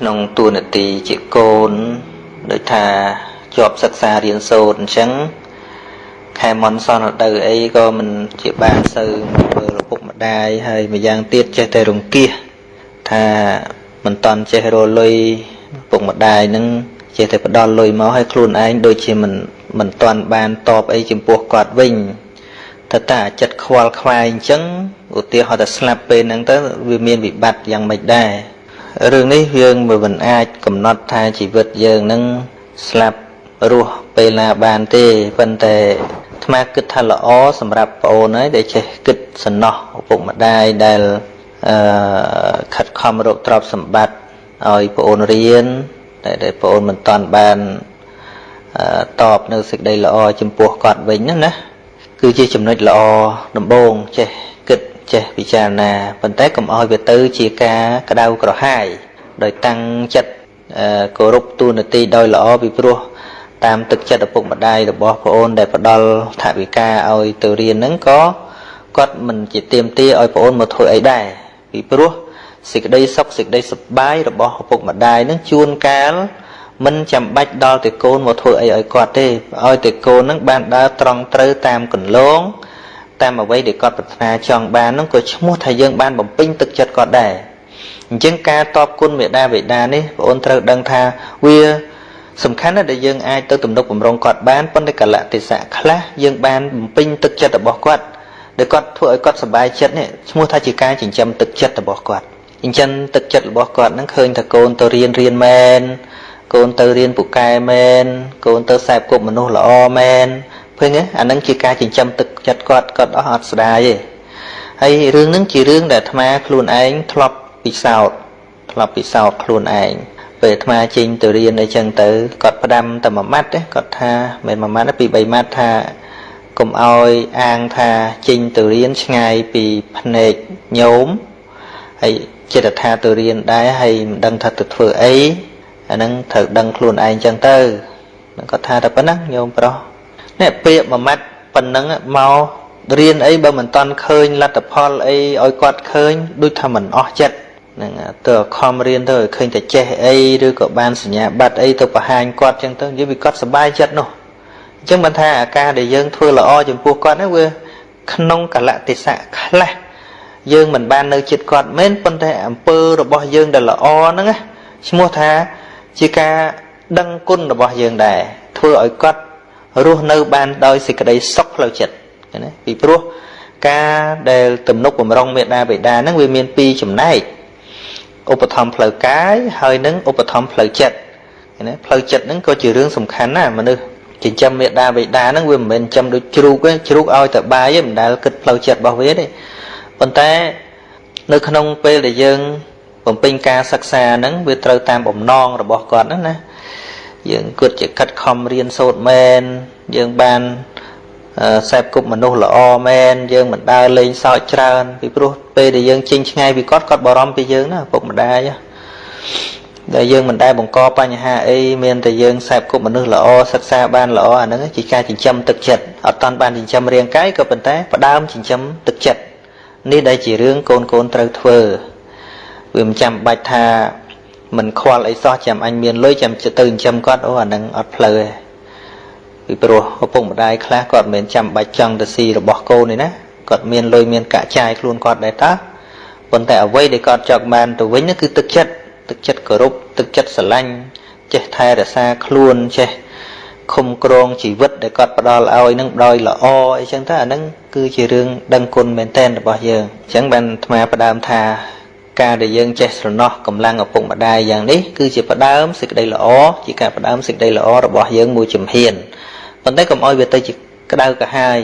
ក្នុងទួនាទីជាកូនដូចថាជាប់សិក្សារៀនសូត្រអញ្ចឹងខែមុនសនដៅអីក៏មិនជាបានសូវមើលឪពុកម្ដាយហើយម្យ៉ាងទៀតចេះតែរង្គៀសថាមិនតន់ចេះរលុយឪពុកម្ដាយនឹងចេះតែផ្ដល់លុយមកឲ្យខ្លួនឯងដូចជាមិនមិនតន់បានតបអីចំពោះគាត់វិញតែតាចិត្តខ្វល់ខ្វាយអញ្ចឹងឧទាហរណ៍ថាស្លាប់ពេលហ្នឹងទៅវាមានវិបត្តិយ៉ាងម៉េចដែរ រឿងនេះយើងមិនអាចកំណត់ថាជីវិតយើងនឹងស្លាប់រស់ពេលណាបានទេប៉ុន្តែអាត្មាគិតថាល្អសម្រាប់ប្អូនហើយដែលចេះគិតសំណោះឪពុកម្ដាយដែលអឺខិតខំរកទ្រព្យសម្បត្តិឲ្យប្អូនរៀនតែប្អូនមិនតាន់បានតបនៅសេចក្តីល្អចំពោះគាត់វិញណាណាគឺជាចំណុចល្អដំបូងចេះគិត ចេះពិចារណាប៉ុន្តែកុំឲ្យវាទៅជាការក្តៅក្រហាយដោយតាំងចិត្តគោរពទូនាទីដោយល្អពីព្រោះតាមទឹកចិត្តឪពុកម្ដាយរបស់ប្អូនដែលផ្ដល់ថវិកាឲ្យទៅរៀនហ្នឹងក៏គាត់មិនជាទៀមទាឲ្យប្អូនមកធ្វើអីដែរពីព្រោះសេចក្តីសុខសេចក្តីសប្បាយរបស់ឪពុកម្ដាយហ្នឹងជួនកាលមិនចាំបាច់ដល់តែកូនមកធ្វើអីឲ្យគាត់ទេឲ្យតែកូនហ្នឹងបានដើរត្រង់ត្រូវតាមកន្លង តាមអ្វីដែលគាត់ប្រាថ្នាចង់បានហ្នឹងក៏ឈ្មោះថាយើងបានបំពេញទឹកចិត្តគាត់ដែរអញ្ចឹងការតបគុណមេដាបេដានេះបងអូនត្រូវដឹងថាវាសំខាន់ណាស់ដែលយើងអាចទៅទំនុកបំរុងគាត់បានប៉ុន្តែកលៈទេសៈខ្លះយើងបានបំពេញទឹកចិត្តរបស់គាត់ដែលគាត់ធ្វើឲ្យគាត់សប្បាយចិត្តនេះឈ្មោះថាជាការចិញ្ចឹមទឹកចិត្តរបស់គាត់អញ្ចឹងទឹកចិត្តរបស់គាត់នឹងឃើញថាកូនទៅរៀនរៀនមែនកូនទៅរៀនពូកែមែនកូនទៅខ្សែគប់មនុស្សល្អមែនឃើញទេអានឹងជាការចិញ្ចឹមទឹក ចិត្តគាត់គាត់អស់អត់ស្ដាយទេហើយរឿងហ្នឹងជារឿងដែលអាត្មាខ្លួនឯងធ្លាប់ពិសោធន៍ធ្លាប់ពិសោធន៍ខ្លួនឯងពេលអាត្មាចេញទៅរៀនអីចឹងទៅគាត់ផ្ដាំតែមួយម៉ាត់ទេគាត់ថាមិនមួយម៉ាត់ទេពី3ម៉ាត់ថាកុំអោយអាងថាចេញទៅរៀនឆ្ងាយពីភ្នែកញោមហើយចិត្តថាទៅរៀនដែរហើយមិនដឹងថាទៅធ្វើអីអាហ្នឹងត្រូវដឹងខ្លួនឯងចឹងទៅគាត់ថាតែប៉ុណ្ណឹងញោមប្រុសនេះពាក្យមួយម៉ាត់ ប៉ុណ្ណឹងមករៀនអីបើមិនតន់ឃើញលទ្ធផលអីឲ្យគាត់ឃើញដូចថាមិនអស់ចិត្តនឹងទៅខំរៀនទៅឲ្យឃើញតែចេះអីឬក៏បានសញ្ញាបត្រអីទៅបង្ហាញគាត់ចឹងទៅនិយាយវាគាត់សប្បាយចិត្តនោះអញ្ចឹងមិនថាអាការដែលយើងធ្វើល្អចំពោះគាត់ហ្នឹងវាក្នុងកលៈទេសៈខ្លះយើងមិនបាននៅចិត្តគាត់មែនប៉ុន្តែអំពើរបស់យើងដែលល្អហ្នឹងឈ្មោះថាជាការដឹងគុណរបស់យើងដែរធ្វើឲ្យគាត់ រស់នៅបានដោយសេចក្តីសុខផ្លូវចិត្តណាពីព្រោះការដែលទំនុកបំរុងមេដាបេដាហ្នឹងវាមានពីរចំណែកឧបត្ថម្ភផ្លូវកាយហើយនឹងឧបត្ថម្ភផ្លូវចិត្តណាផ្លូវចិត្តហ្នឹងក៏ជារឿងសំខាន់ណាមនុស្សចិញ្ចឹមមេដាបេដាហ្នឹងវាមិនមែនចិញ្ចឹមដូចជ្រូកទេជ្រូកឲ្យតែបាយទេមិនដែលគិតផ្លូវចិត្តរបស់វាទេប៉ុន្តែនៅក្នុងពេលដែលយើងបំពេញការសិក្សាហ្នឹងវាត្រូវតាមបំណងរបស់គាត់ហ្នឹងណា យើងគិតជាខិតខំរៀនសូត្រមែនយើងបានសែបគប់មនុស្សល្អមែនយើងមិនដើរលេងសើចច្រើន ពីព្រោះពេលដែលយើងចេញឆ្ងាយពីគាត់គាត់បារម្ភពីយើងណាពុកម្ដាយដែលយើងមិនដែលបង្កបញ្ហាអីមានតែយើងសែបគប់មនុស្សល្អសិក្សាបានល្អអាហ្នឹងជាការចិញ្ចឹមទឹកចិត្តអត់តាន់បានចិញ្ចឹមរាងកាយក៏ប៉ុន្តែផ្ដើមចិញ្ចឹមទឹកចិត្តនេះដែលជារឿងកូនកូនត្រូវធ្វើវាមិនចាំបាច់ថា មិនខ្វល់អីសោះចាំអញមានលុយចាំទៅចិញ្ចឹមគាត់អូអាហ្នឹងអត់ផ្លូវទេពីព្រោះឪពុកម្ដាយខ្លះគាត់មិនចាំបាច់ចង់ទៅស៊ីរបស់កូនទេណាគាត់មានលុយមានកាក់ចាយខ្លួនគាត់ដែរតើប៉ុន្តែអ្វីដែលគាត់ចង់បានទៅវិញនោះគឺទឹកចិត្តទឹកចិត្តគោរពទឹកចិត្តស្រឡាញ់ចេះថែរក្សាខ្លួនចេះឃុំក្រងជីវិតដែលគាត់ផ្ដល់ឲ្យនឹងដោយល្អអីចឹងទៅអាហ្នឹងគឺជារឿងដឹងគុណមែនតែនរបស់យើងអញ្ចឹងបានអាត្មាផ្ដើមថា ការដែលយើងចេះស្រណោះកម្លាំងឪពុកម្ដាយយ៉ាងនេះគឺជាផ្ដើមសេចក្តីល្អជាការផ្ដើមសេចក្តីល្អរបស់យើងមួយជំហានប៉ុន្តែកុំឲ្យវាទៅជាក្តៅកាហាយ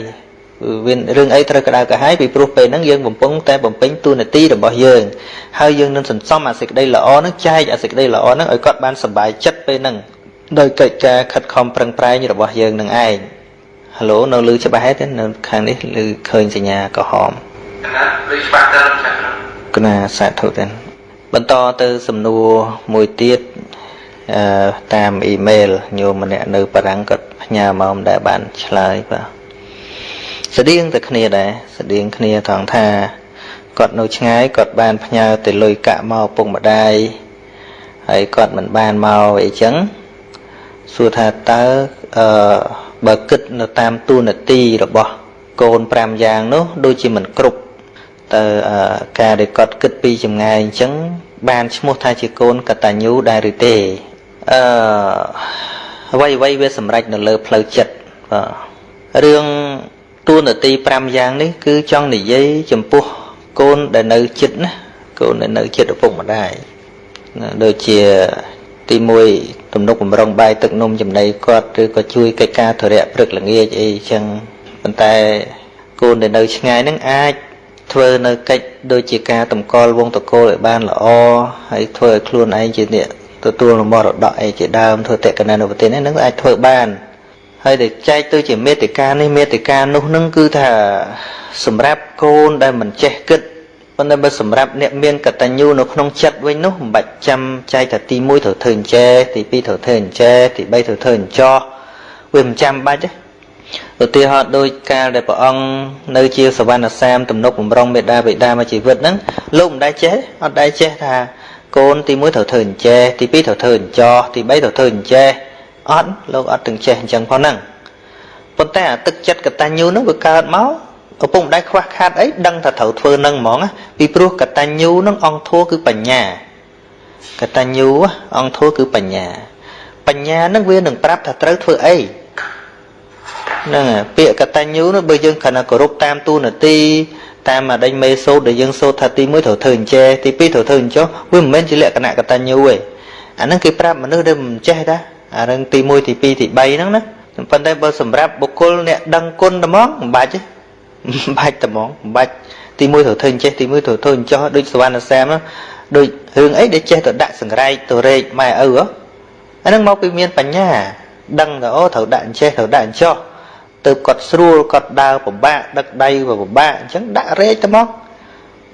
វារឿងអីត្រូវក្តៅកាហាយពីព្រោះពេលហ្នឹងយើងបំពងតែបំពេញទូនាទីរបស់យើងហើយយើងនឹងសន្សំអាសេចក្តីល្អហ្នឹងចែកអាសេចក្តីល្អហ្នឹងឲ្យគាត់បានសុបាយចិត្តពេលហ្នឹងដោយកិច្ចការខិតខំប្រឹងប្រែងរបស់យើងនឹងឯងហឡូនៅលឺច្បាស់ទេនៅខាងនេះឮឃើញសញ្ញាក្រហមណាឮច្បាស់ទៅ គណាសាធុទេបន្តទៅសំណួរមួយទៀតអឺតាមអ៊ីមែលញោមម្នាក់នៅបារាំងគាត់ផ្ញើមកមិនដែលបានឆ្លើយបាទស្តៀងតែគ្នាដែរស្តៀងគ្នាថងថាគាត់នៅឆ្ងាយគាត់បានផ្ញើទៅលុយកាក់មកពុកម្ដាយហើយគាត់មិនបានមកអីចឹងសួរថាតើអឺបើគិតនៅតាមទូនាទីរបស់កូន5យ៉ាងនោះដូចជាមិនគ្រប់ តើការដែលគាត់គិតពីចម្ងាយអញ្ចឹងបានឈ្មោះថាជាកូនកតញ្ញូដែរឬទេអឺអ្វីអ្វីវាសម្រេចនៅលើផ្លូវចិត្តបាទរឿងទូនាទី5យ៉ាងនេះគឺចង់និយាយចំពោះកូនដែលនៅចិត្តណាកូនដែលនៅចិត្តឪពុកម្ដាយដូចជាទី1ទំនុកបំរុងបាយទឹកនំចំណីគាត់ឬក៏ជួយកិច្ចការធរៈព្រឹកល្ងាចអីចឹងប៉ុន្តែកូនដែលនៅឆ្ងាយនឹងអាច ធ្វើនៅកិច្ចដូចជាការតម្កល់វងតកូលឲ្យបានល្អហើយធ្វើឲ្យខ្លួនឯងជាអ្នកទទួលមរតកអីជាដើមធ្វើតេកណានុពទានហ្នឹងអាចធ្វើបានហើយដែលចែកទៅជាមេតិកានេះមេតិកានោះនឹងគឺថាសម្រាប់កូនដែលមិនចេះគិតប៉ុន្តែបើសម្រាប់អ្នកមានកតញ្ញូនៅក្នុងចិត្តវិញនោះមិនបាច់ចាំចែកថាទី1ត្រូវធ្វើអញ្ចេះទី2ត្រូវធ្វើអញ្ចេះទី3ត្រូវធ្វើអញ្ចោះវាមិនចាំបាច់ទេ ឧទាហរណ៍ដូចកាលដែលព្រះអង្គនៅជាសវណ្ណសាមទំនុកបំរុងមេដាបិតាមកជីវិតហ្នឹងលោកមិនដែលចេះអត់ដែលចេះថាកូនទី1ត្រូវធ្វើអញ្ចេះទី2ត្រូវធ្វើអញ្ចោះទី3ត្រូវធ្វើអញ្ចេះអត់លោកអត់ទាំងចេះអញ្ចឹងផងហ្នឹងប៉ុន្តែអាទឹកចិត្តកតញ្ញូហ្នឹងវាកើតមកឪពុកម្ដាយខ្វះខាតអីដឹងថាត្រូវធ្វើនឹងហ្មងពីព្រោះកតញ្ញូនឹងអង្គធัวគឺបញ្ញាកតញ្ញូអង្គធัวគឺបញ្ញា បញ្ញានឹងវានឹងប្រាប់ថាត្រូវធ្វើអី ហ្នឹងពាក្យកតញ្ញូនោះបើយើងគ្រាន់តែគោរពតាមទូនាទីតាមអដេញមេសូត្រដែលយើងសូត្រថាទី1ត្រូវធ្វើអញ្ចេះទី2ត្រូវធ្វើអញ្ចោះវាមិនមែនជាលក្ខណៈកតញ្ញូទេអាហ្នឹងគេប្រាប់មនុស្សដែលមិនចេះតាអារឿងទី1ទី2ទី3ហ្នឹងណាប៉ុន្តែបើសម្រាប់បុគ្គលអ្នកដឹងគុណតែហ្មងមិនបាច់ទេមិនបាច់តែហ្មងមិនបាច់ទី1ត្រូវធ្វើអញ្ចេះទី1ត្រូវធ្វើអញ្ចោះដូចសវណ្ណសាមដូចរឿងអីដែលចេះទៅដាក់សង្រែកទៅរែកម៉ែឪអាហ្នឹងមកពីមានបញ្ញាដឹងថាអូត្រូវដាក់អញ្ចេះត្រូវដាក់អញ្ចោះ ទៅគាត់ស្រួលគាត់ដើរពិបាកដឹកដៃវាពិបាកអញ្ចឹងដាក់រែកទៅមក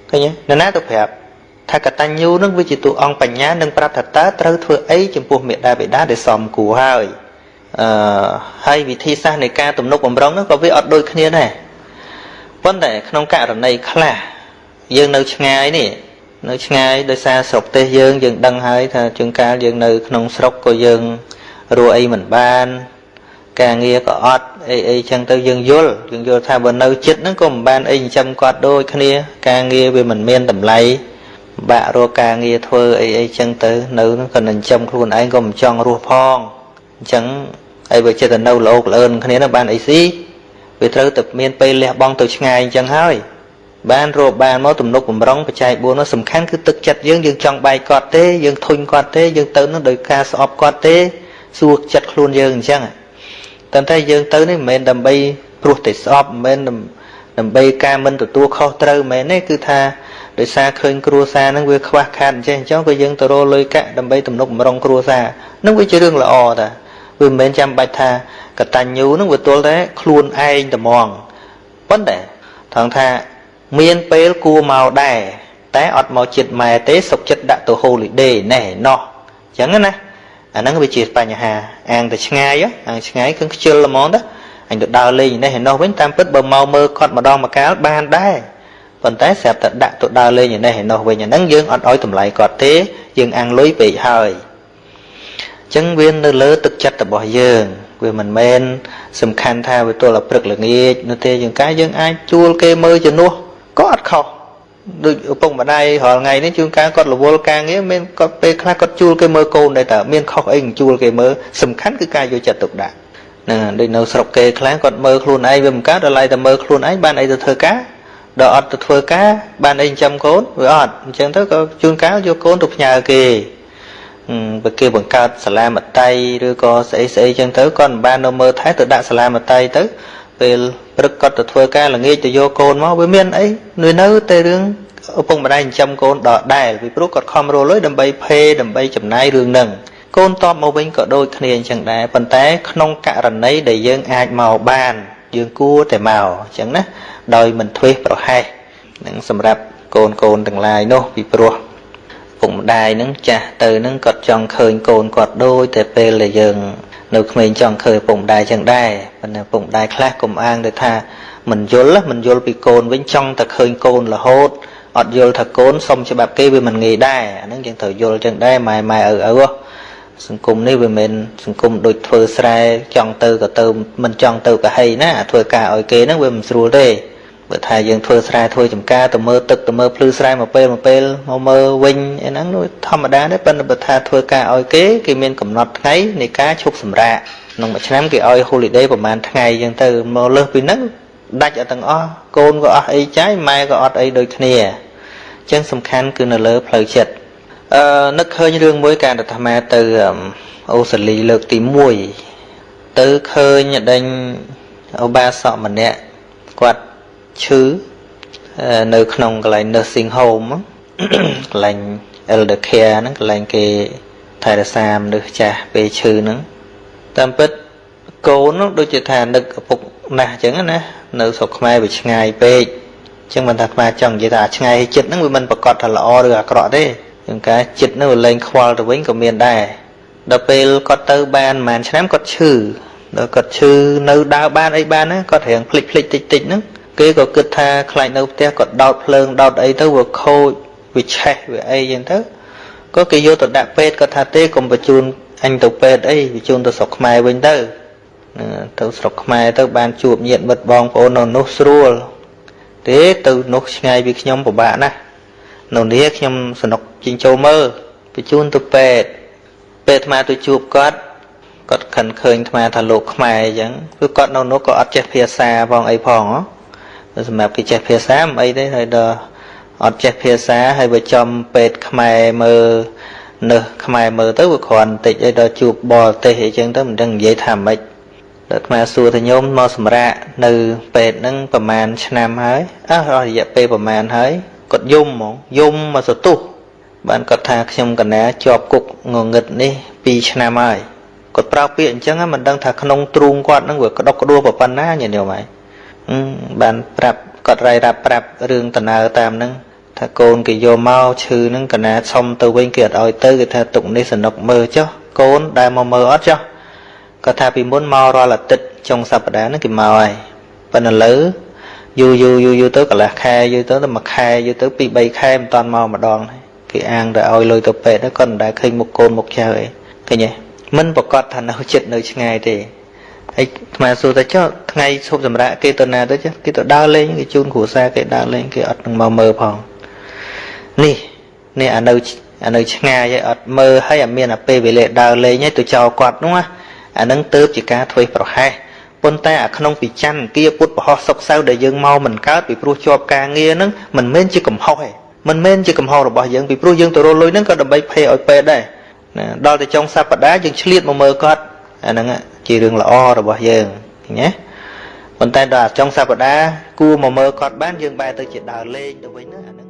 ឃើញទេនរណាទៅប្រាប់ថាកតញ្ញូនឹងវាជាតួអង្គបញ្ញានឹងប្រាប់ថាតើត្រូវធ្វើអីចំពោះមេដាបេដាដែលសមគួរហើយអឺហើយវិធីសាស្ត្រនៃការទំនុកបំរុងនោះក៏វាអត់ដូចគ្នាដែរប៉ុន្តែក្នុងករណីខ្លះយើងនៅឆ្ងាយនេះនៅឆ្ងាយដោយសារស្រុកទេសយើងយើងដឹងហើយថាជួនកាលយើងនៅក្នុងស្រុកក៏យើងរੂអីមិនបាន ការងារក៏អត់អីអីចឹងទៅយើងយល់យើងយល់ថាបើនៅចិត្តហ្នឹងក៏មិនបានអីចិញ្ចឹមគាត់ដូចគ្នា ការងារវាមិនមានតម្លៃបាក់រកការងារធ្វើអីអីចឹងទៅនៅហ្នឹងក៏នឹងចិញ្ចឹមខ្លួនឯងក៏មិនចង់រស់ផងអញ្ចឹងហើយបើចិត្តទៅនៅលោកលឿនគ្នានោះបានអីស៊ីវាត្រូវតែមានពេលលះបង់ទៅឆ្ងាយអញ្ចឹងហើយបានរកបានមកទំនុកបំរុងបច្ច័យ4នោះសំខាន់គឺទឹកចិត្តយើងយើងចង់បែកគាត់ទេយើងធុញគាត់ទេយើងទៅនឹងដោយការស្អប់គាត់ទេសួរចិត្តខ្លួនយើងអញ្ចឹង តែតែយើងទៅនេះមិនមែនដើម្បីព្រោះតែស្អប់មិនមែនដើម្បីការមិនទទួលខុសត្រូវមែនទេគឺថាដោយសារឃើញគ្រួសារហ្នឹងវាខ្វះខាតអញ្ចឹងអញ្ចឹងក៏យើងទៅរលុយកាក់ដើម្បីទំនុកបំរុងគ្រួសារហ្នឹងវាជារឿងល្អតាវាមិនមែនចាំបាច់ថាកតញ្ញូហ្នឹងវាទល់តែខ្លួនឯងត្មងប៉ុន្តែថងថាមានពេលគួរមកដែរតែអត់មកចិត្តម៉ែទេសុកចិត្តដាក់ទៅ holiday ណែណោះអញ្ចឹងណា អាហ្នឹងវាជាបញ្ហាអាងទៅឆ្ងាយអាងឆ្ងាយគឺខ្ជិលល្មងទៅអញទៅដើរលេងនេះឯនោះវិញតាមពិតបើមកមើលគាត់ម្ដងម្កាលបានដែរប៉ុន្តែស្រាប់តែដាក់ទៅដើរលេងឯនេះឯនោះវិញអាហ្នឹងយើងអត់ឲ្យតម្លៃគាត់ទេយើងអាំងលុយពេកហើយអញ្ចឹងវានៅលើទឹកចិត្តរបស់យើងវាមិនមែនសំខាន់ថាវាទល់តែព្រឹកល្ងាចនោះទេយើងកាយយើងអាចជួលគេមើលជំនួសក៏អត់ខុស ដូចឪពុកម្ដាយរាល់ថ្ងៃនេះជួនកាលគាត់រវល់ការងារមានគាត់ពេលខ្លះគាត់ជួលគេមើលកូនដែរតើមានខុសអីជួលគេមើលសំខាន់គឺការយកចិត្តទុកដាក់ហ្នឹងដូចនៅស្រុកគេខ្លះគាត់មើលខ្លួនឯងវាមិនកើតដល់ឡៃតែមើលខ្លួនឯងបានអីទៅធ្វើការដល់អត់ទៅធ្វើការបានអីចិញ្ចឹមកូនវាអត់អញ្ចឹងទៅក៏ជួនកាលយកកូនទៅផ្ញើគេបើគេបង្កើតសាលាមត្តៃឬក៏ស្អីស្អីចឹងទៅគាត់មិនបាននៅមើលថែទៅដាក់សាលាមត្តៃទៅ ពេលព្រឹកគាត់ទៅធ្វើការល្ងាចទៅយកកូនមកវាមានអីនៅនៅតែរឿងឪពុកម្ដាយចិញ្ចឹមកូនដដែលពីព្រោះគាត់ខំរលុយដើម្បីភេដើម្បីចំណាយរឿងហ្នឹងកូនតបមកវិញក៏ដូចគ្នាអញ្ចឹងដែរប៉ុន្តែក្នុងករណីដែលយើងអាចមកបាន យើងគួរតែមកអញ្ចឹងណាដោយមិនធ្វេសប្រហែសនឹងសម្រាប់កូនកូនទាំងឡាយនោះពីព្រោះពុកម្ដាយនឹងចាស់ទៅនឹងគាត់ចង់ឃើញកូនគាត់ដូចតែពេលដែលយើង នៅក្មេងចង់ឃើញពុកម្ដាយចឹងដែរប៉ុន្តែពុកម្ដាយខ្លះកុំអាងទៅថាមិនយល់មិនយល់ពីកូនវិញចង់តែឃើញកូនរហូតអត់យល់ថាកូនសុំច្បាប់គេវាមិនងាយដែរអាហ្នឹងយើងត្រូវយល់ចឹងដែរម៉ែម៉ែឪឪសង្គមនេះវាមិនសង្គមដូចធ្វើស្រែចង់ទៅក៏ទៅមិនចង់ទៅក៏ហីណាធ្វើការឲ្យគេហ្នឹងវាមិនស្រួលទេ បើថាយើងធ្វើស្រែធ្វើចំការទៅមើលទឹកទៅមើលភ្លឺស្រែមួយពេលមួយពេលមកមើលវិញអីហ្នឹងធម្មតាទេប៉ុន្តែបើថាធ្វើការឲ្យគេគេមានកំណត់ថ្ងៃនៃការឈប់សម្រាកក្នុងមួយឆ្នាំគេឲ្យ holiday ប្រហែលថ្ងៃអញ្ចឹងទៅមកលើសពីហ្នឹងដាច់អត់ទាំងអស់កូនក៏អស់អីចាយម៉ែក៏អត់អីដូចគ្នាអញ្ចឹងសំខាន់គឺនៅលើផ្លូវចិត្តអឺនឹកឃើញរឿងមួយការអាត្មាទៅអូស្ត្រាលីលើកទី1ទៅឃើញដេញឧបាសកម្នាក់គាត់ ឈឺនៅក្នុងកន្លែង nursing home កន្លែង elder care ហ្នឹងកន្លែងគេថែរក្សាមនុស្សចាស់ពេលឈឺហ្នឹងតាមពិតកូននោះដូចជាថានឹកឪពុកណាស់អញ្ចឹងណានៅស្រុកខ្មែរវាឆ្ងាយពេកអញ្ចឹងមិនថាខ្មែរចង់និយាយថាឆ្ងាយចិត្តហ្នឹងវាមិនប្រកាសថាល្អឬអាក្រក់ទេជាងការចិត្តហ្នឹងវាលែងខ្វល់ទៅវិញក៏មានដែរដល់ពេលគាត់ទៅបានប្រហែលឆ្នាំគាត់ឈឺដល់គាត់ឈឺនៅដើរបានអីបានណាគាត់រៀងភ្លេចភ្លេចតិចតិចហ្នឹង គេក៏គិតថាខ្លាចនៅផ្ទះគាត់ដោតភ្លើងដោតអីទៅវាខូចវាឆេះវាអីចឹងទៅក៏គេយកទៅដាក់ពេទ្យគាត់ថាទេកុំបញ្ជូនអញទៅពេទ្យអីបញ្ជូនទៅស្រុកខ្មែរវិញទៅទៅស្រុកខ្មែរទៅបានជួបញាតិមិត្តបងប្អូននៅនោះស្រួលទេទៅនោះឆ្ងាយពីខ្ញុំពិបាកណាស់នៅនេះខ្ញុំសនុកជិញ្ចូលមើលបញ្ជូនទៅពេទ្យពេទ្យអាត្មាទៅជួបគាត់គាត់ខិនឃើញអាត្មាថាលោកខ្មែរអញ្ចឹងគឺគាត់នៅនោះក៏អត់ចេះភាសាផងអីផង សម្រាប់គេចេះភាសាមិនអីទេហើយដល់អត់ចេះភាសាហើយបើចំពេទ្យខ្មែរមើលនៅខ្មែរមើលទៅវាគ្រាន់តិចអីដល់ជួបបរទេសអីចឹងទៅមិនដឹងនិយាយថាម៉េចដល់អាសួរថាញោមមកសម្រាកនៅពេទ្យហ្នឹងប្រហែលឆ្នាំហើយអើរយៈពេលប្រហែលហើយគាត់យំហ្មងយំមកសទុះបានគាត់ថាខ្ញុំកណាជាប់គុកងងឹតនេះ2ឆ្នាំហើយគាត់ប្រើពាក្យអញ្ចឹងមិនដឹងថាក្នុងទ្រូងគាត់ហ្នឹងវាក្តុកក្តួលប៉ុណ្ណាញាតិញោមហើយ បានប្រាប់គាត់រាយរាប់ប្រាប់រឿងដំណើរតាមហ្នឹងថាកូនគេយកមកឈឺហ្នឹងកណាឆុំទៅវិញគេអត់ឲ្យទៅគេថាទុកនេះសនុកមើលចុះកូនដែលមកមើលអត់ចុះគាត់ថាពីមុនមករាល់អាទិត្យចុងសប្តាហ៍ហ្នឹងគេមកហើយប៉ុន្តែលើយូរយូរយូរយូរទៅកន្លះខែយូរទៅទៅមួយខែយូរទៅពីរបីខែមិនតាន់មកម្ដងគេអាងទៅឲ្យលុយទៅពេទ្យគាត់មិនដែលឃើញមុខកូនមុខចៅអីឃើញទេមិនប្រកាសថានៅចិត្តនៅឆ្ងាយទេ ហើយថ្មសួរថាចុះថ្ងៃឈប់សម្រាកគេទៅណាទៅចុះគេទៅដើរលេងគេជូនគ្រួសារគេដើរលេងគេអត់នឹងមកមើលផងនេះនេះអានៅអានៅឆ្ងាយហើយអត់មើលហើយអាមានអាពេលវេលាដើរលេងហើយទៅចោលគាត់នោះណាអានឹងទៅជាការធ្វើប្រហែសប៉ុន្តែអាក្នុងពីច័ន្ទគាពុទ្ធបរោះសុកសៅដែលយើងមកមិនកើតពីព្រោះជាប់ការងារហ្នឹងមិនមែនជាកំហុសទេមិនមែនជាកំហុសរបស់យើងពីព្រោះយើងទៅរលុយហ្នឹងក៏ដើម្បីភ័យឲ្យពេទ្យដែរណាដល់ទៅចុងសប្តាហ៍យើងឆ្លៀតមកមើលគាត់អាហ្នឹង ជារឿងល្អរបស់យើងឃើញទេប៉ុន្តែដល់ចុងសប្តាហ៍គួរមកមើលគាត់បានយើងបែរទៅជាដើរលេងទៅវិញណាអាហ្នឹង